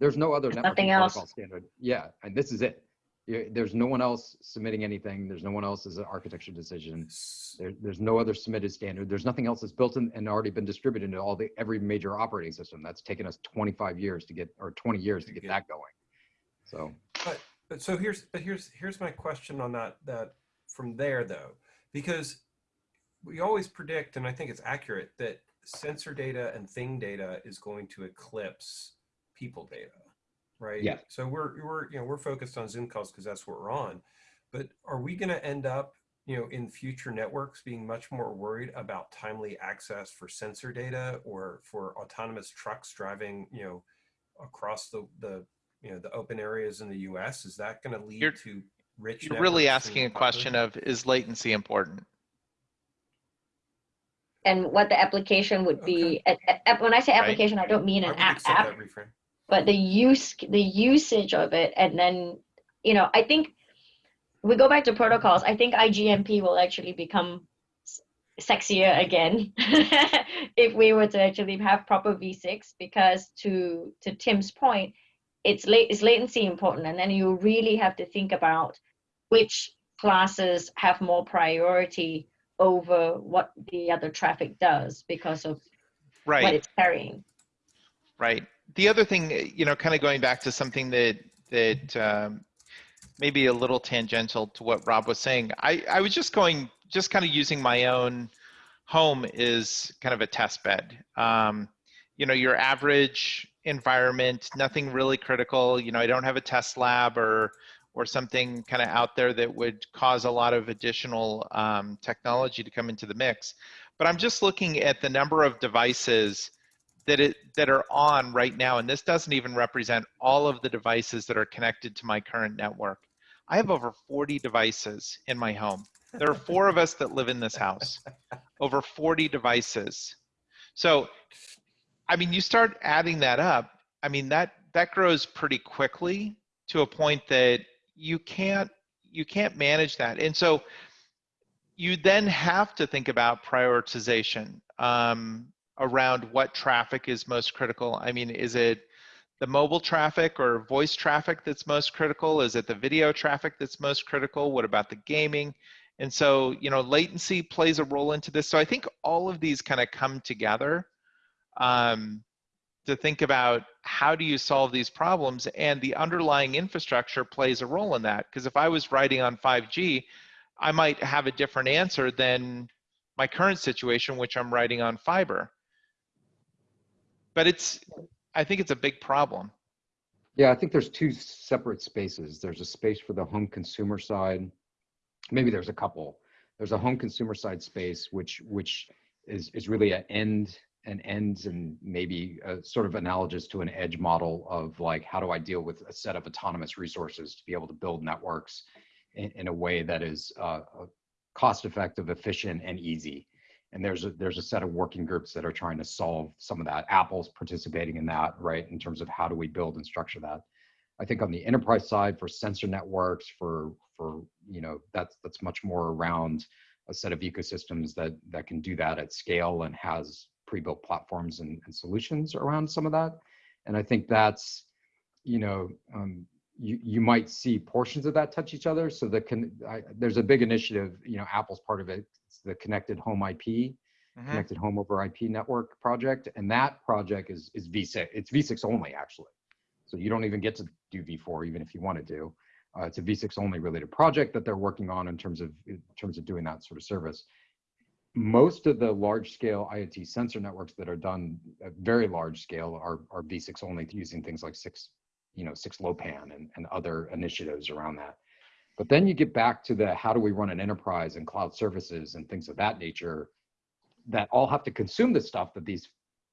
there's no other There's nothing else. standard. Yeah, and this is it. There's no one else submitting anything. There's no one else as an architecture decision. S- There, there's no other submitted standard. There's nothing else that's built in and already been distributed into all the every major operating system. That's taken us 25 years to get or 20 years to To get get- that going. So But But so here's but here's here's my question on that that from there though, because we always predict, and I think it's accurate, that sensor data and thing data is going to eclipse people data, right? Yeah. So we're we're you know we're focused on Zoom calls because that's what we're on, but are we going to end up you know in future networks being much more worried about timely access for sensor data or for autonomous trucks driving you know across the the you know the open areas in the U.S. Is that going to lead You're- to rich. You're really asking a question of, is latency important? And what the application would be. a- a- app- When I say Right. application, I don't mean an app app, but the use, the usage of it, and then, you know, I think we go back to protocols. I think IGMP will actually become sexier again if we were to actually have proper V6 because to to Tim's point, it's late is latency important, and then you really have to think about which classes have more priority over what the other traffic does because of what it's carrying. right. The other thing, you know, kind of going back to something that, that um, maybe a little tangential to what Rob was saying, I, I was just going, just kind of using my own home is kind of a test bed. Um, you know, your average environment, nothing really critical. You know, I don't have a test lab or or something kind of out there that would cause a lot of additional um, technology to come into the mix. But I'm just looking at the number of devices that it that are on right now, and this doesn't even represent all of the devices that are connected to my current network. I have over 40 devices in my home. There are four of us that live in this house. Over 40 devices. So, I mean, you start adding that up. I mean, that that grows pretty quickly to a point that you can't you can't manage that. And so, you then have to think about prioritization um, around what traffic is most critical. I mean, is it the mobile traffic or voice traffic that's most critical? Is it the video traffic that's most critical? What about the gaming? And so, you know, latency plays a role into this. So I think all of these kind of come together um, to think about how do you solve these problems and the underlying infrastructure plays a role in that. Because if I was writing on 5G, I might have a different answer than my current situation, which I'm writing on fiber. But it's, I think it's a big problem. Yeah, I think there's two separate spaces. There's a space for the home consumer side. Maybe there's a couple. There's a home consumer side space, which which is is really an end and ends and maybe a sort of analogous to an edge model of like how do I deal with a set of autonomous resources to be able to build networks in, in a way that is uh, cost effective, efficient, and easy. And there's a there's a set of working groups that are trying to solve some of that. Apple's participating in that, right? In terms of how do we build and structure that. I think on the enterprise side for sensor networks, for for you know that's that's much more around a set of ecosystems that that can do that at scale and has pre-built platforms and, and solutions around some of that. And I think that's you know um, you you might see portions of that touch each other. So the con- I, there's a big initiative. You know, Apple's part of it. It's the Connected Home IP. Mhm. Connected Home over IP network project, and that project is is V6. It's V6 only actually, so you don't even get to do V4 even if you want to do. Uh, it's a V6 only related project that they're working on in terms of in terms of doing that sort of service. Most of the large scale IoT sensor networks that are done at very large scale are are V6 only using things like six, you know, 6LoWPAN and, and other initiatives around that. But then you get back to the how do we run an enterprise and cloud services and things of that nature that all have to consume the stuff that these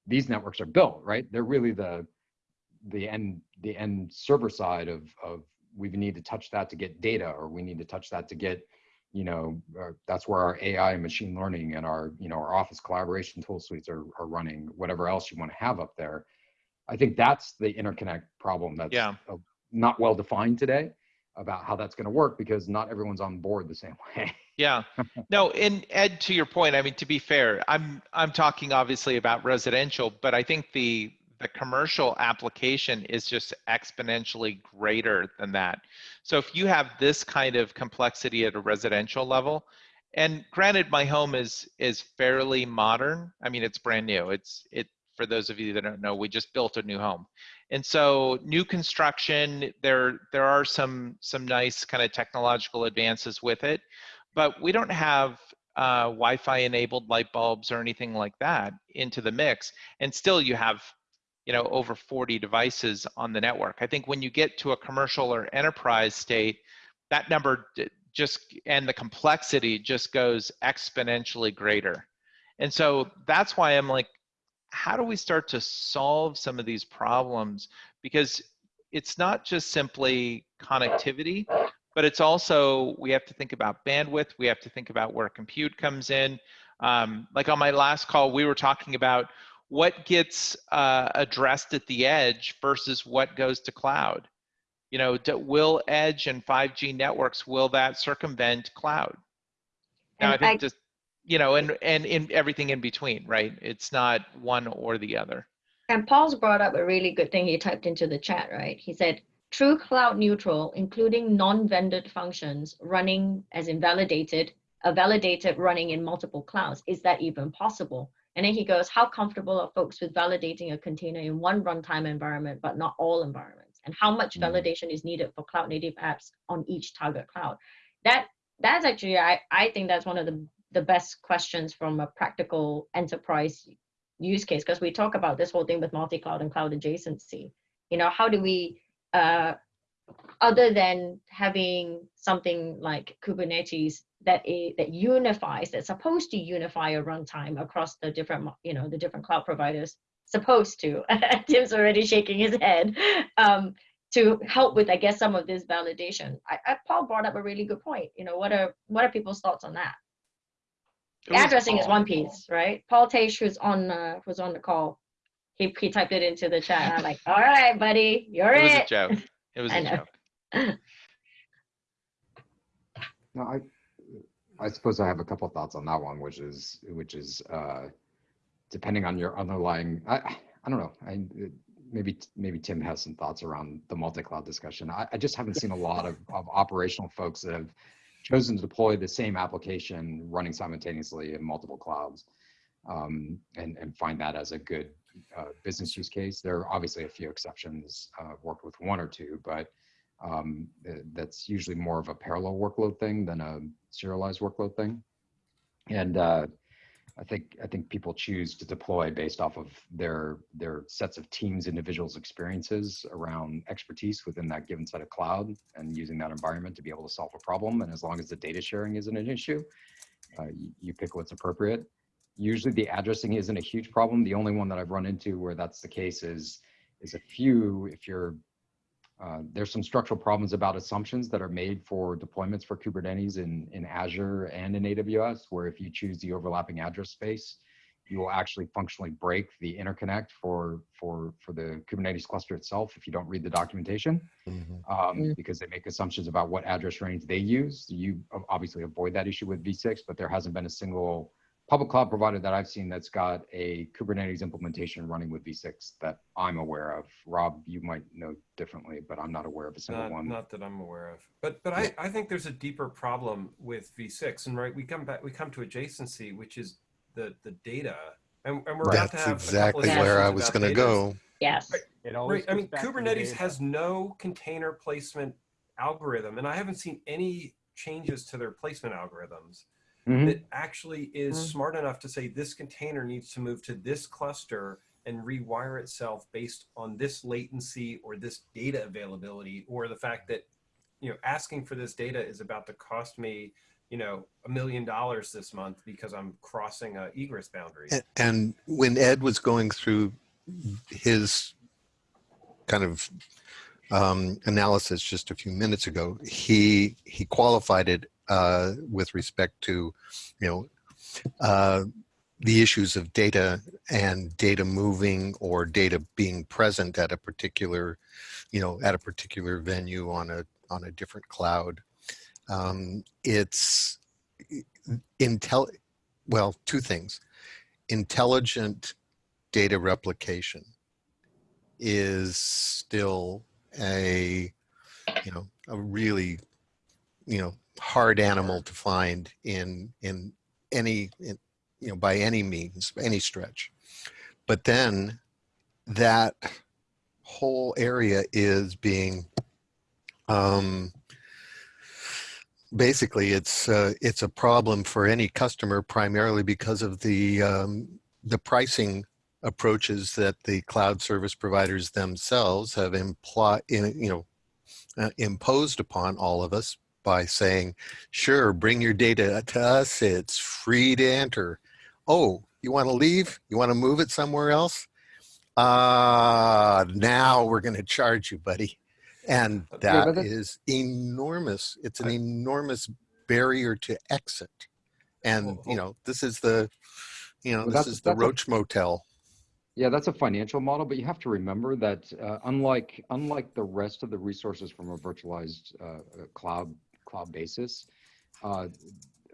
these networks are built, right? They're really the the end the end server side of of we need to touch that to get data or we need to touch that to get you know uh, that's where our ai and machine learning and our you know our office collaboration tool suites are, are running whatever else you want to have up there i think that's the interconnect problem that's Yeah. not well defined today about how that's going to work because not everyone's on board the same way Yeah. No, and Ed, to your point, I mean, to be fair, I'm I'm talking obviously about residential, but I think the the commercial application is just exponentially greater than that. So if you have this kind of complexity at a residential level, and granted, my home is is fairly modern. I mean, it's brand new. It's it for those of you that don't know, we just built a new home. And so new construction, there there are some some nice kind of technological advances with it but we don't have uh, Wi-Fi enabled light bulbs or anything like that into the mix. And still you have, you know, over 40 devices on the network. I think when you get to a commercial or enterprise state, that number just, and the complexity just goes exponentially greater. And so that's why I'm like, how do we start to solve some of these problems? Because it's not just simply connectivity, but it's also, we have to think about bandwidth. We have to think about where compute comes in. Um, like on my last call, we were talking about what gets uh, addressed at the edge versus what goes to cloud. You know, do, will edge and 5G networks, will that circumvent cloud? Now, And I think I- just, you know, and, and in everything in between, right? It's not one or the other. And Paul's brought up a really good thing he typed into the chat, right? He said, true cloud neutral, including non-vended functions running as invalidated, a validated running in multiple clouds. Is that even possible? And then he goes, how comfortable are folks with validating a container in one runtime environment, but not all environments? And how much Mhm. validation is needed for cloud native apps on each target cloud? That that's actually, I, I think that's one of the, the best questions from a practical enterprise use case because we talk about this whole thing with multi-cloud and cloud adjacency you know how do we uh other than having something like kubernetes that i- that unifies that's supposed to unify a runtime across the different you know the different cloud providers supposed to tim's already shaking his head um to help with i guess some of this validation I, I paul brought up a really good point you know what are what are people's thoughts on that It was addressing is one piece, right? Paul Tage, who's on uh, who's on the call, he he typed it into the chat. And I'm like, all right, buddy, you're It was it. a joke. It was I a know. joke. No, I, I suppose I have a couple thoughts on that one, which is, which is, uh, depending on your underlying, I, I don't know, I, maybe, maybe Tim has some thoughts around the multi-cloud discussion. I, I just haven't seen a lot of, of operational folks that have chosen to deploy the same application running simultaneously in multiple clouds. Um, and, and find that as a good, uh, business use case. There are obviously a few exceptions, uh, worked with one or two, but um, uh, that's usually more of a parallel workload thing than a serialized workload thing. And uh, I think I think people choose to deploy based off of their their sets of teams, individuals' experiences around expertise within that given set of cloud, and using that environment to be able to solve a problem. And as long as the data sharing isn't an issue, uh, you, you pick what's appropriate. Usually, the addressing isn't a huge problem. The only one that I've run into where that's the case is is a few if you're uh, there's some structural problems about assumptions that are made for deployments for Kubernetes in, in Azure and in AWS, where if you choose the overlapping address space, you will actually functionally break the interconnect for, for, for the Kubernetes cluster itself if you don't read the documentation, Mhm. um, Mm. because they make assumptions about what address range they use. You obviously avoid that issue with v6, but there hasn't been a single public cloud provider that I've seen that's got a Kubernetes implementation running with v6 that I'm aware of. Rob, you might know differently, but I'm not aware of a single Not, one. not that I'm aware of. But but I, I think there's a deeper problem with V6. And right, we come back we come to adjacency, which is the the data. And, and we're about to That's have exactly a of where I was going to data. go. Yes. It always Right. I mean, goes back to the Kubernetes has no container placement algorithm, and I haven't seen any changes to their placement algorithms Mhm. that actually is Mm. smart enough to say this container needs to move to this cluster and rewire itself based on this latency or this data availability or the fact that you know asking for this data is about to cost me you know a million dollars this month because i'm crossing a egress boundary And when Ed was going through his kind of um, analysis just a few minutes ago, he he qualified it uh, with respect to, you know, uh, the issues of data and data moving or data being present at a particular, you know, at a particular venue on a on a different cloud. Um, it's intel. Well, two things intelligent data replication is still a you know a really you know hard animal to find in in any in, you know by any means any stretch. But then that whole area is being um basically it's uh, it's a problem for any customer primarily because of the um, the pricing approaches that the cloud service providers themselves have imply you know uh, imposed upon all of us by saying sure bring your data to us it's free to enter oh you want to leave you want to move it somewhere else uh now we're going to charge you buddy And that but that- is enormous. It's an I- enormous barrier to exit. And, Well, you know, this is the, you know, Well, this is the that's a- Roach Motel. Yeah, that's a financial model, but you have to remember that uh, unlike unlike the rest of the resources from a virtualized uh, uh, cloud cloud basis, uh,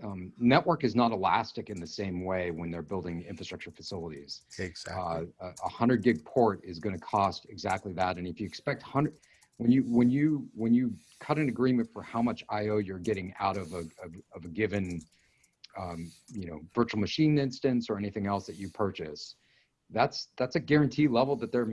um, network is not elastic in the same way when they're building infrastructure facilities. Exactly. Uh, a a hundred gig port is going to cost exactly that, and if you expect hundred, when you when you when you cut an agreement for how much I/O you're getting out of a of, of a given, um, you know, virtual machine instance or anything else that you purchase, that's that's a guarantee level that they're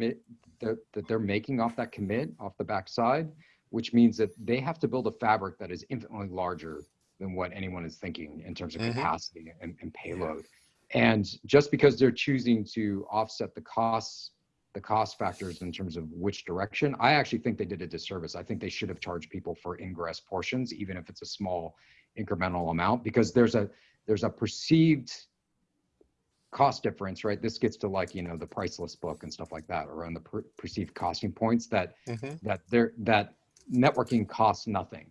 that, that they're making off that commit off the backside, which means that they have to build a fabric that is infinitely larger than what anyone is thinking in terms of Mhm. capacity and, and payload. And just because they're choosing to offset the costs, the cost factors in terms of which direction, I actually think they did a disservice. I think they should have charged people for ingress portions, even if it's a small incremental amount, because there's a there's a perceived cost difference, right? This gets to like, you know, the priceless book and stuff like that around the per- perceived costing points that Mhm. that there that networking costs nothing.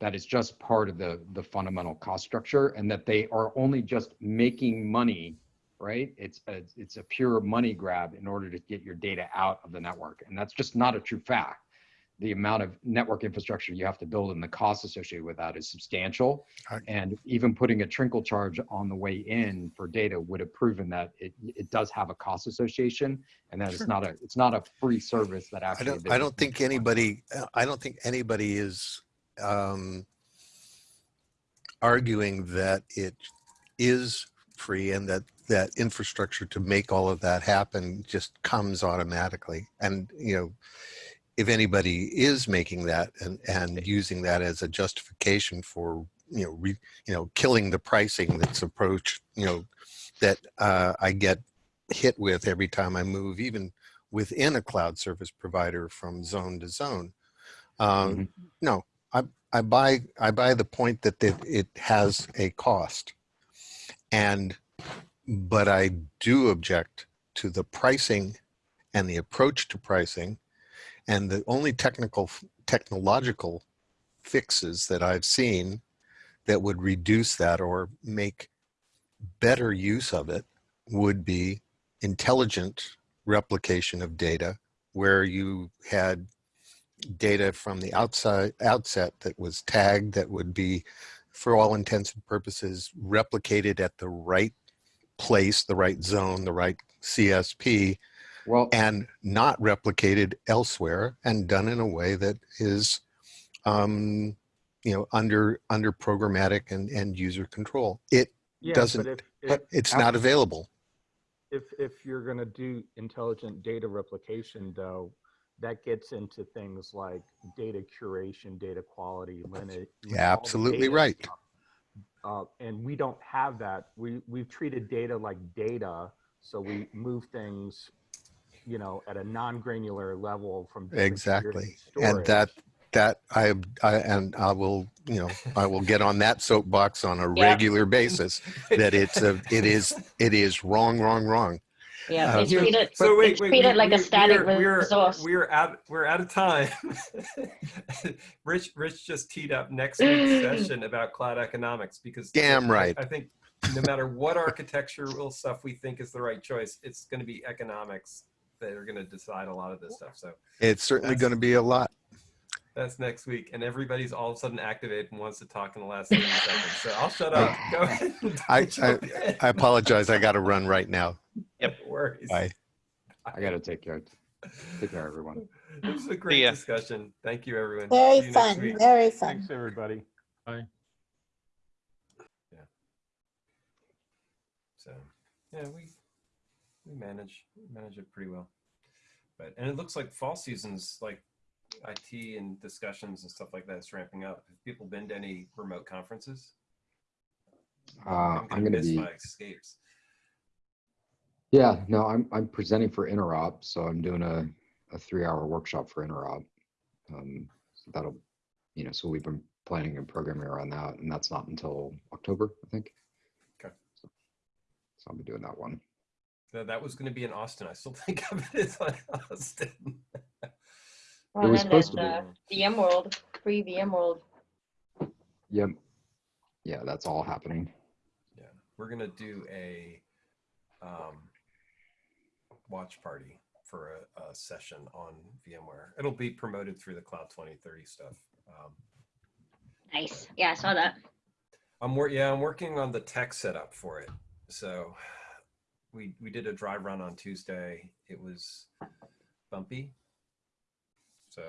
That is just part of the the fundamental cost structure and that they are only just making money, right? It's a it's a pure money grab in order to get your data out of the network. And that's just not a true fact. The amount of network infrastructure you have to build and the cost associated with that is substantial. Right. And even putting a trinkle charge on the way in for data would have proven that it, it does have a cost association and that Sure. it's not a it's not a free service that actually. I don't, I don't think anybody, I don't think anybody is um, arguing that it is free and that that infrastructure to make all of that happen just comes automatically. And, you know, if anybody is making that and, and using that as a justification for, you know, re, you know, killing the pricing that's approached, you know, that uh, I get hit with every time I move, even within a cloud service provider from zone to zone. Um, Mhm. No, I, I buy I buy the point that it, it has a cost, and but I do object to the pricing and the approach to pricing, and the only technical technological fixes that I've seen that would reduce that or make better use of it would be intelligent replication of data where you had data from the outside outset that was tagged that would be for all intents and purposes replicated at the right place the right zone the right csp Well, and not replicated elsewhere and done in a way that is um you know under under programmatic and and user control it Yeah, doesn't- but if, if, it's not available if, if you're gonna do intelligent data replication though, that gets into things like data curation, data quality, lineage. Yeah, absolutely right. Uh, and we don't have that. We, we've treated data like data, so we move things, you know, at a non-granular level from. different tiers of Exactly. And that, that I, I, and I will, you know, I will get on that soapbox on a Yeah. regular basis that it's a, it is, it is wrong, wrong, wrong. Yeah, Uh, it's here's- treated, So wait, it's wait, treated we- like a we- static we're, we're, resource. We're out. We're out of time. Rich, Rich just teed up next week's session about cloud economics because Damn right. I, think no matter what architectural stuff we think is the right choice, it's going to be economics that are going to decide a lot of this stuff. So It's certainly going to be a lot. that's next week, and everybody's all of a sudden activated and wants to talk in the last 30 seconds. So I'll shut up. Go ahead. and I- I apologize. I got to run right now. No worries. Bye. I gotta take care. Take care, everyone. This was a great ya. discussion. Thank you, everyone. Very you fun, very fun. Thanks, everybody. Bye. Yeah. So yeah, we we manage manage it pretty well. But and it looks like fall season's like IT and discussions and stuff like that is ramping up. Have people been to any remote conferences? Uh, I'm gonna miss be, my escapes. yeah, no, I'm, I'm presenting for Interop, so I'm doing a, a three-hour workshop for Interop. Um, so that'll, you know, so we've been planning and programming around that, and that's not until October, I think. Okay. So so I'll be doing that one. No, that was going to be in Austin. I still think of it as like Austin. Well, was then there's supposed to the VMworld, free VMworld. Yep. Yeah, that's all happening. Yeah, we're gonna do a um, watch party for a, a session on VMware. It'll be promoted through the Cloud 2030 stuff. Um, Nice. Yeah, I saw that. I'm wor- yeah, I'm working on the tech setup for it. So we we did a dry run on Tuesday. It was bumpy. So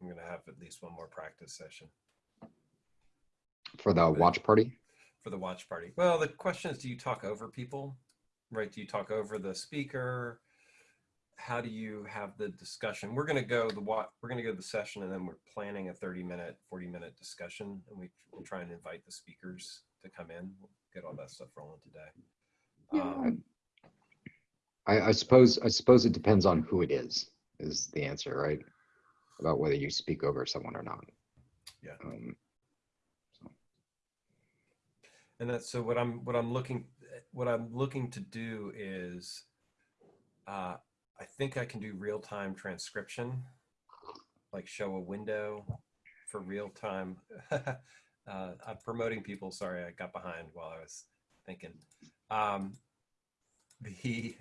I'm gonna have at least one more practice session For the watch party? for the watch party. Well, the question is, do you talk over people? Right? Do you talk over the speaker? How do you have the discussion? We're gonna go the wa- we're gonna go to the session and then we're planning a 30 minute, 40 minute discussion, and we will try and invite the speakers to come in. We'll get all that stuff rolling today. Um, I, I suppose I suppose it depends on who it is, is the answer, right? About whether you speak over someone or not. Yeah. Um, and that's so what i'm what i'm looking what i'm looking to do is uh i think i can do real-time transcription like show a window for real-time uh i'm promoting people sorry i got behind while i was thinking um the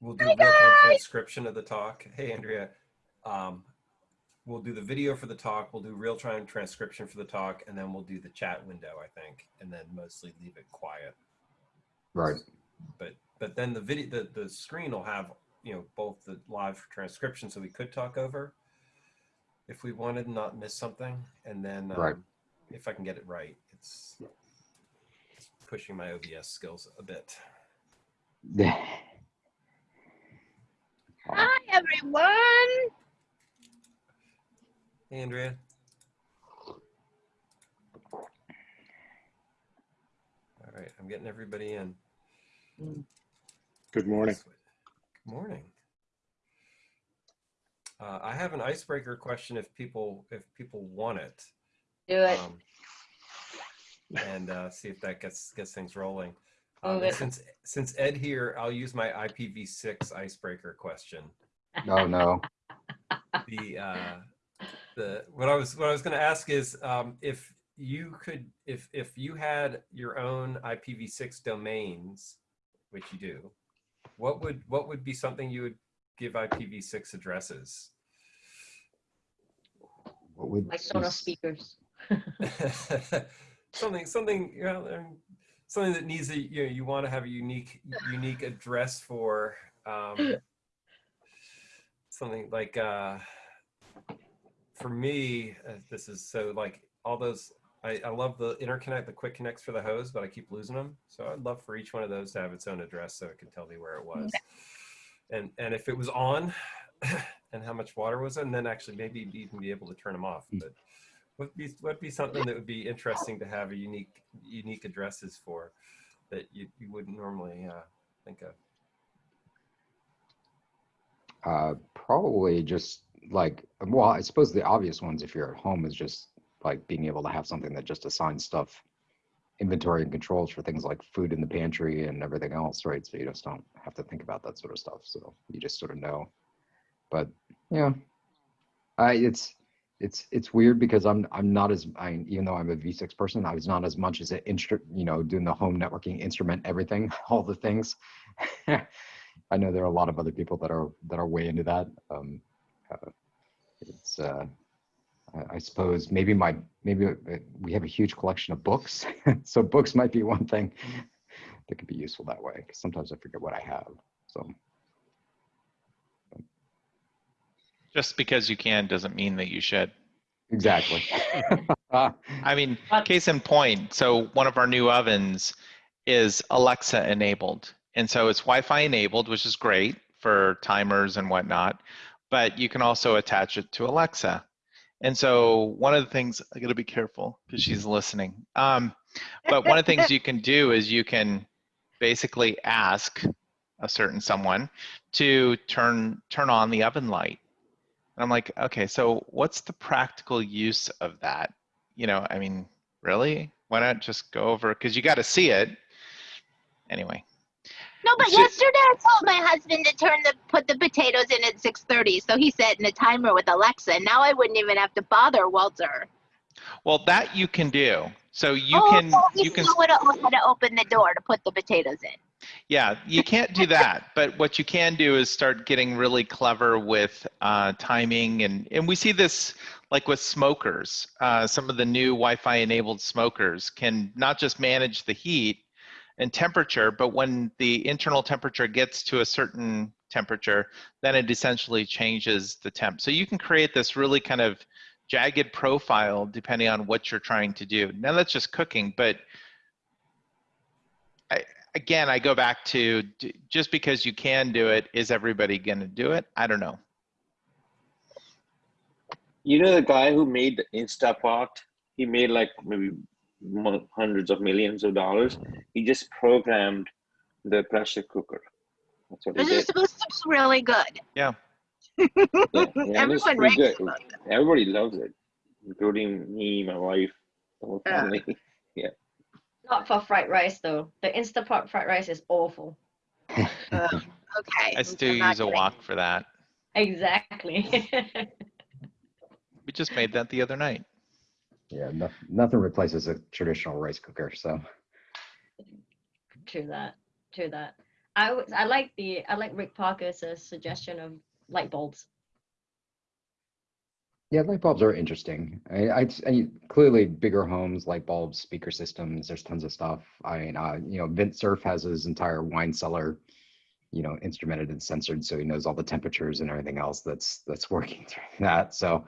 we'll do real-time transcription of the talk hey andrea um we'll do the video for the talk, we'll do real-time transcription for the talk, and then we'll do the chat window, I think, and then mostly leave it quiet. right. But but then the video the, the screen will have, you know, both the live transcription so we could talk over if we wanted and not miss something. And then um, Right. if I can get it right, it's, it's pushing my OBS skills a bit. Hi, everyone. Hey, Andrea. All right, I'm getting everybody in. Good morning. Good morning. Uh, I have an icebreaker question if people if people want it, Do it. um, and uh, see if that gets gets things rolling. Move Um, and it. since since Ed here, I'll use my IPv6 icebreaker question. No, no. The uh, the what I was what I was going to ask is um, if you could if if you had your own IPv6 domains, which you do, what would what would be something you would give IPv6 addresses? What would My Sonos this- speakers. something something you know um, something that needs a you know you want to have a unique unique address for um something like uh for me uh, this is so like all those I, I love the interconnect the quick connects for the hose but i keep losing them so i'd love for each one of those to have its own address so it can tell me where it was. And and if it was on and how much water was in, and then actually maybe even be able to turn them off but would be would be something that would be interesting to have a unique unique addresses for that you, you wouldn't normally uh, think of. Uh, probably just like, well, I suppose the obvious ones, if you're at home, is just like being able to have something that just assigns stuff, inventory and controls for things like food in the pantry and everything else, right? So you just don't have to think about that sort of stuff. So you just sort of know. But yeah, I it's it's it's weird because I'm I'm not as I even though I'm a V6 person, I was not as much as an instru you know doing the home networking instrument everything all the things. I know there are a lot of other people that are that are way into that. Um, uh, it's uh, I, I suppose maybe my maybe uh, we have a huge collection of books, so books might be one thing that could be useful that way. Because sometimes I forget what I have. So Just because you can doesn't mean that you should. exactly. I mean, case in point, so one of our new ovens is Alexa enabled. And so it's Wi-Fi enabled, which is great for timers and whatnot, but you can also attach it to Alexa. And so one of the things, I gotta be careful because she's listening. Um, but one of the things you can do is you can basically ask a certain someone to turn turn on the oven light. And I'm like, okay, so what's the practical use of that? You know, I mean, really? Why not just go over? Because you got to see it. Anyway, No, but yesterday I told my husband to turn the put the potatoes in at 6:30, so he set in a timer with Alexa. Now I wouldn't even have to bother Walter. Well, that you can do. So you oh, can oh, you can have had to open the door to put the potatoes in. Yeah, you can't do that. but what you can do is start getting really clever with uh, timing, and and we see this like with smokers. Uh, some of the new Wi-Fi enabled smokers can not just manage the heat and temperature, but when the internal temperature gets to a certain temperature, then it essentially changes the temp. So you can create this really kind of jagged profile depending on what you're trying to do. Now that's just cooking, but again, I go back to just because you can do it, is everybody going to do it? I don't know. You know the guy who made the Instapot? He made like maybe hundreds of millions of dollars. He just programmed the pressure cooker. That's what he This is did. supposed to be really good. Yeah. Yeah, yeah, Everyone pretty raves good. about. Everybody loves it, including me, my wife, the whole Yeah. family. Not for fried rice though. The Instapot fried rice is awful. Ugh, okay. I still I'm use a wok for that. Exactly. We just made that the other night. Yeah, no, nothing replaces a traditional rice cooker. So True that. True that. I was I like the I like Rick Parker's uh, suggestion of light bulbs. Yeah, light bulbs are interesting. I, I, I clearly bigger homes, light bulbs, speaker systems. There's tons of stuff. I mean, uh, you know, Vint Cerf has his entire wine cellar, you know, instrumented and censored, so he knows all the temperatures and everything else that's that's working through that. So,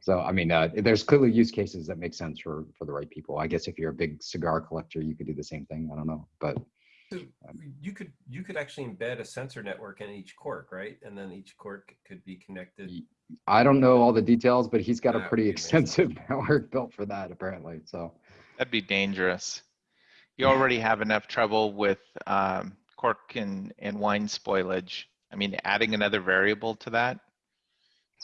so I mean, uh, there's clearly use cases that make sense for for the right people. I guess if you're a big cigar collector, you could do the same thing. I don't know, but So you could you could actually embed a sensor network in each cork, right? And then each cork could be connected. I don't know all the details, but he's got a That would pretty be amazing. extensive network built for that, apparently. So. That'd be dangerous. You already have enough trouble with um, cork and, and wine spoilage. I mean, adding another variable to that,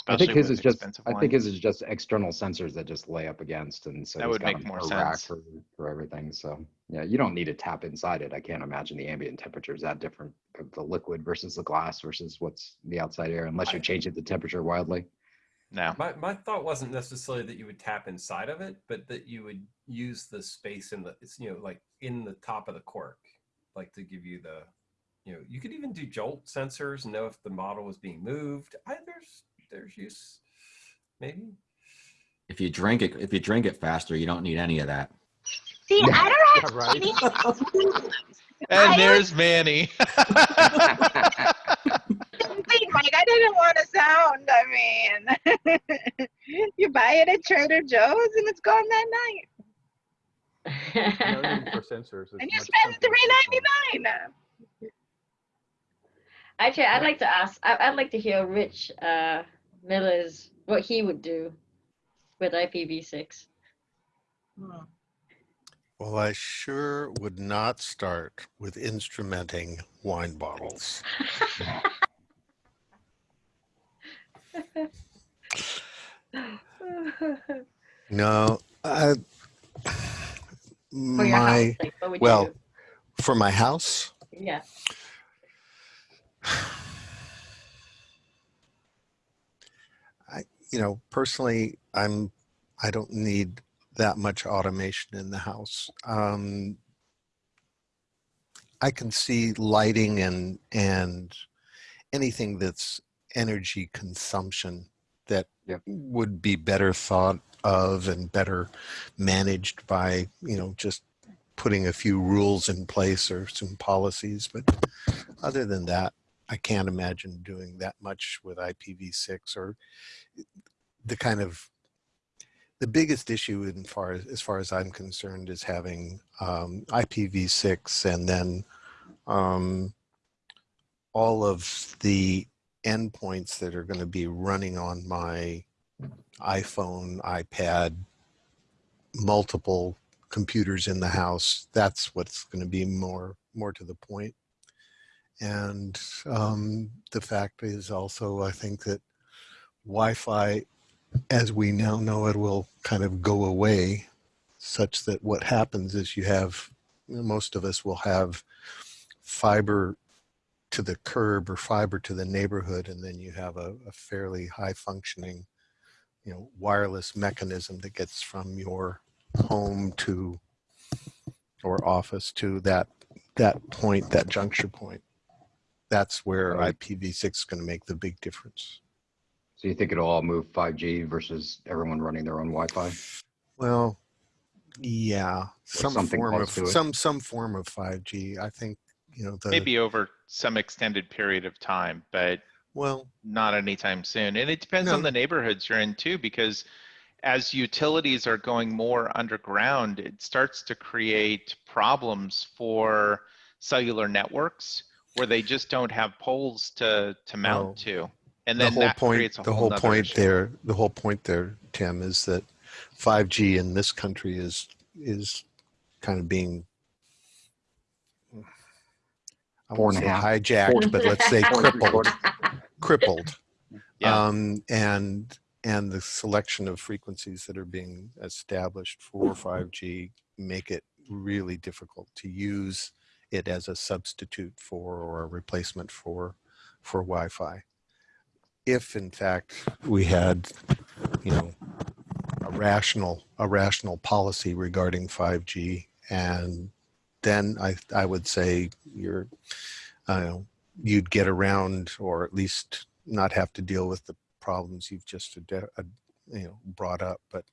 I think his is just, expensive I think his is just external sensors that just lay up against and so. That he's would got make more sense. For, for everything, so, yeah, you don't need to tap inside it. I can't imagine the ambient temperature is that different of the liquid versus the glass versus what's the outside air, unless you're changing the temperature wildly. No, My my thought wasn't necessarily that you would tap inside of it, but that you would use the space in the it's you know like in the top of the cork, like to give you the you know you could even do jolt sensors and know if the model was being moved. I, there's there's use maybe. If you drink it, if you drink it faster, you don't need any of that. See, I don't have right. any. and I there's Manny. Wait, Mike, I didn't want to sound. I mean, you buy it at Trader Joe's and it's gone that night, for sensors. And you spend simpler three system. ninety nine. Actually, I'd like to ask. I, I'd like to hear Rich uh, Miller's what he would do with IPv6. Well, I sure would not start with instrumenting wine bottles. No, I, my house, like, what would you well, for my house, Yeah. you know, personally, I'm I don't need that much automation in the house. Um, I can see lighting and and anything that's energy consumption that Yep. would be better thought of and better managed by you know just putting a few rules in place or some policies. But other than that, I can't imagine doing that much with IPv6 or the kind of the biggest issue in far as, as far as I'm concerned is having um, IPv6 and then um, all of the endpoints that are going to be running on my iPhone, iPad, multiple computers in the house. That's what's going to be more more to the point. And um, the fact is also, I think that Wi-Fi, as we now know it, will kind of go away, such that what happens is you have most of us will have fiber to the curb or fiber to the neighborhood, and then you have a, a fairly high functioning, you know, wireless mechanism that gets from your home to or office to that that point, that juncture point. That's where Right. IPv6 is going to make the big difference. So you think it'll all move 5G versus everyone running their own Wi-Fi? Well, yeah, some form of close to it. some some form of 5G. I think you know the Maybe over some extended period of time, but well, not anytime soon. And it depends on the neighborhoods you're in too, because as utilities are going more underground, it starts to create problems for cellular networks where they just don't have poles to to mount Oh. to. And the then whole that point creates a the whole whole point issue. there the whole point there tim is that 5g in this country is is kind of being I won't say a half. hijacked, but let's say Four and three crippled. crippled. Yeah. Um, and and the selection of frequencies that are being established for 5G make it really difficult to use it as a substitute for or a replacement for for Wi-Fi. If in fact we had, you know, a rational a rational policy regarding 5G, and then I I would say you're, know, you'd get around or at least not have to deal with the problems you've just uh, you know brought up. But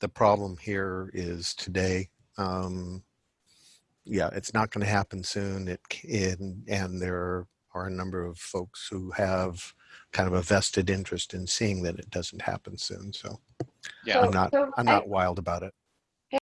the problem here is today. Um, yeah, it's not going to happen soon. It can, and there are a number of folks who have kind of a vested interest in seeing that it doesn't happen soon. So Yeah. I'm not So I'm I- not wild about it.